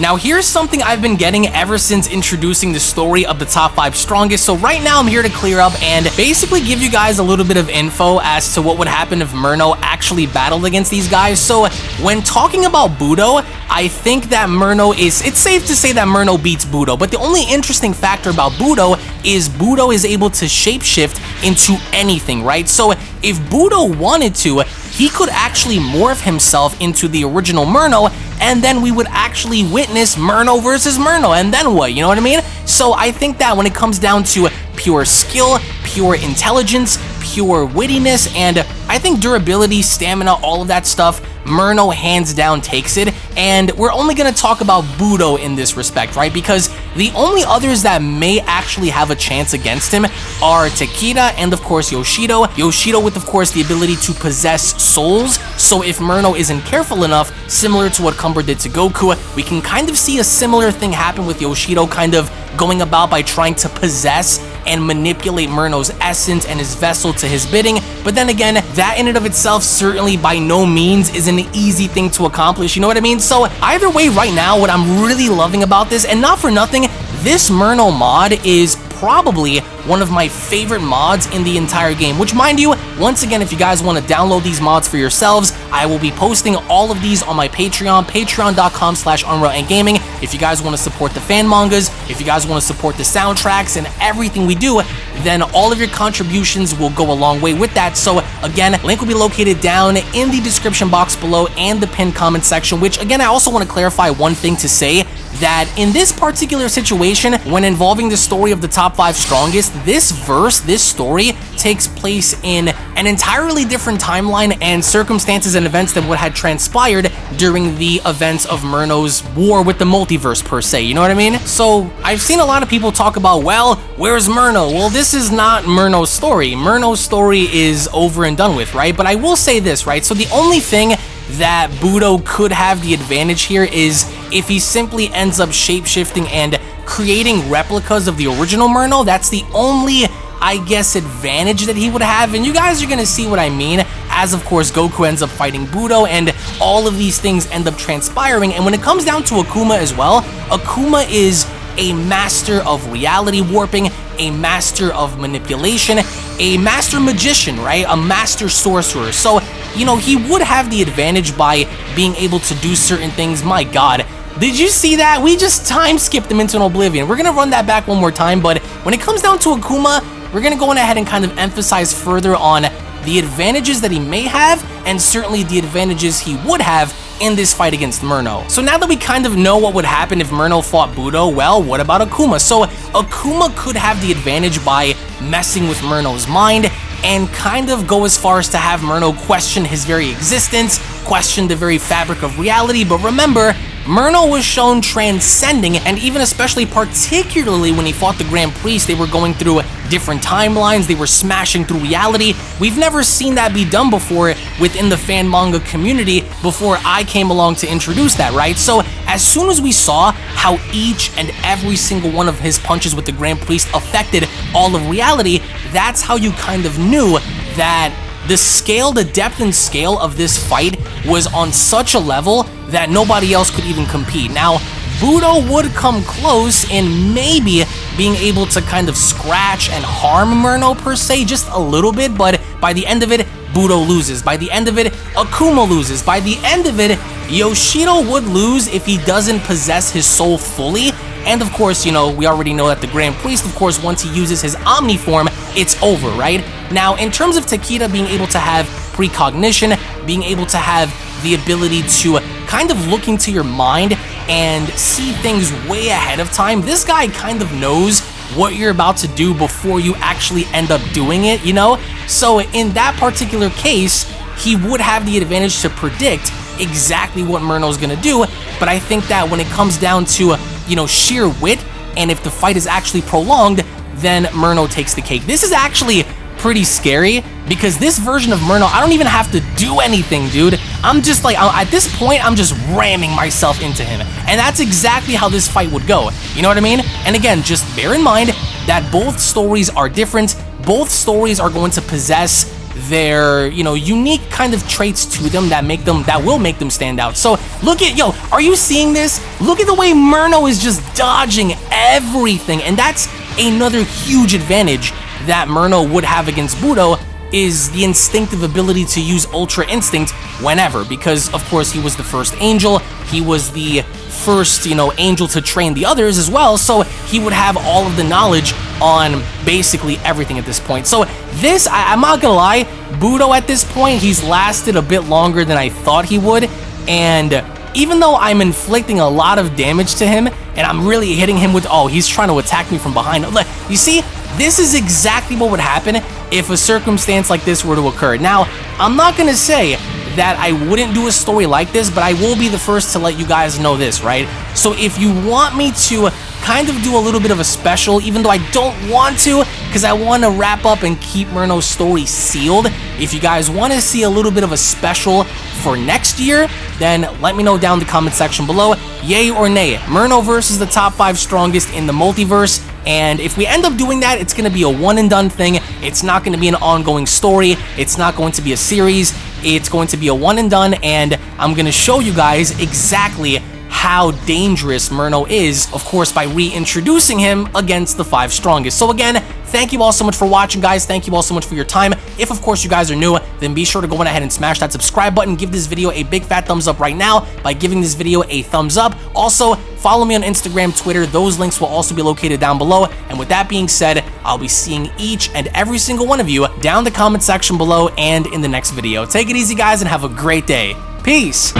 Now here's something I've been getting ever since introducing the story of the top 5 strongest, so right now I'm here to clear up and basically give you guys a little bit of info as to what would happen if Murno actually battled against these guys. So when talking about Budo, I think that Murno is, it's safe to say that Murno beats Budo, but the only interesting factor about Budo is Budo is able to shapeshift into anything, right? So if Budo wanted to, he could actually morph himself into the original Murno, and then we would actually witness Murno versus Murno, and then what, you know what I mean? So I think that when it comes down to pure skill, pure intelligence, pure wittiness, and I think durability, stamina, all of that stuff, Murno hands down takes it, and we're only going to talk about Budo in this respect, right? Because the only others that may actually have a chance against him are Takeda and, of course, Yoshido. Yoshido with, of course, the ability to possess souls, so if Murno isn't careful enough, similar to what Cumber did to Goku, we can kind of see a similar thing happen with Yoshido kind of going about by trying to possess and manipulate Murno's essence and his vessel to his bidding, but then again, that in and of itself certainly by no means is an easy thing to accomplish, you know what I mean? So either way right now, what I'm really loving about this, and not for nothing, this Murno mod is probably one of my favorite mods in the entire game, which mind you, once again, if you guys want to download these mods for yourselves, I will be posting all of these on my Patreon, patreon.com slash UnrealEnt Gaming. If you guys want to support the fan mangas, if you guys want to support the soundtracks and everything we do, then all of your contributions will go a long way with that. So again, link will be located down in the description box below and the pinned comment section, which again, I also want to clarify one thing to say that in this particular situation, when involving the story of the top five strongest, this verse, this story, takes place in an entirely different timeline and circumstances and events than what had transpired during the events of Murno's war with the multiverse per se, you know what I mean? So I've seen a lot of people talk about, well, where's Murno? Well, this is not Murno's story. Murno's story is over and done with, right? But I will say this, right? So the only thing that Budo could have the advantage here is if he simply ends up shapeshifting and creating replicas of the original Murno, that's the only, I guess, advantage that he would have. And you guys are going to see what I mean as, of course, Goku ends up fighting Budo and all of these things end up transpiring. And when it comes down to Akuma as well, Akuma is a master of reality warping, a master of manipulation, a master magician, right? A master sorcerer. So, you know, he would have the advantage by being able to do certain things. My god. Did you see that? We just time skipped him into an oblivion. We're going to run that back one more time, but when it comes down to Akuma, we're going to go on ahead and kind of emphasize further on the advantages that he may have, and certainly the advantages he would have in this fight against Murno. So now that we kind of know what would happen if Murno fought Budo, well, what about Akuma? So Akuma could have the advantage by messing with Murno's mind and kind of go as far as to have Murno question his very existence, question the very fabric of reality, but remember, Murno was shown transcending, and even especially particularly when he fought the Grand Priest, they were going through different timelines, they were smashing through reality. We've never seen that be done before within the fan manga community before I came along to introduce that, right? So as soon as we saw how each and every single one of his punches with the Grand Priest affected all of reality, that's how you kind of knew that the scale, the depth and scale of this fight was on such a level that nobody else could even compete. Now, Budo would come close in maybe being able to kind of scratch and harm Murno per se, just a little bit, but by the end of it, Budo loses. By the end of it, Akuma loses. By the end of it, Yoshido would lose if he doesn't possess his soul fully. And of course, you know, we already know that the Grand Priest, of course, once he uses his Omni form, it's over, right? Now, in terms of Takeda being able to have precognition, being able to have the ability to kind of look into your mind and see things way ahead of time, this guy kind of knows what you're about to do before you actually end up doing it, you know? So in that particular case, he would have the advantage to predict exactly what Murno's gonna do, but I think that when it comes down to, you know, sheer wit, and if the fight is actually prolonged, then Murno takes the cake. This is actually pretty scary because this version of Murno, I don't even have to do anything, dude. I'm just like, at this point, I'm just ramming myself into him. And that's exactly how this fight would go. You know what I mean? And again, just bear in mind that both stories are different. Both stories are going to possess their, you know, unique kind of traits to them that make them, that will make them stand out. So look at, yo, are you seeing this? Look at the way Murno is just dodging everything. And that's another huge advantage that Murno would have against Budo is the instinctive ability to use Ultra Instinct whenever, because of course he was the first angel, he was the first, you know, angel to train the others as well, so he would have all of the knowledge on basically everything at this point. So this, I, am not gonna lie, Budo at this point, he's lasted a bit longer than I thought he would, and even though I'm inflicting a lot of damage to him, and I'm really hitting him with, oh, he's trying to attack me from behind. Look, You see, this is exactly what would happen if a circumstance like this were to occur. Now, I'm not going to say that I wouldn't do a story like this, but I will be the first to let you guys know this, right? So if you want me to kind of do a little bit of a special, even though I don't want to, because I want to wrap up and keep Murno's story sealed. If you guys want to see a little bit of a special for next year, then let me know down in the comment section below. Yay or nay, Murno versus the top 5 strongest in the multiverse. And if we end up doing that, it's going to be a one and done thing. It's not going to be an ongoing story. It's not going to be a series. It's going to be a one and done. And I'm going to show you guys exactly how dangerous Murno is, of course, by reintroducing him against the five strongest. So again, thank you all so much for watching, guys. Thank you all so much for your time. If, of course, you guys are new, then be sure to go on ahead and smash that subscribe button. Give this video a big fat thumbs up right now by giving this video a thumbs up. Also, follow me on Instagram, Twitter. Those links will also be located down below. And with that being said, I'll be seeing each and every single one of you down the comment section below and in the next video. Take it easy, guys, and have a great day. Peace!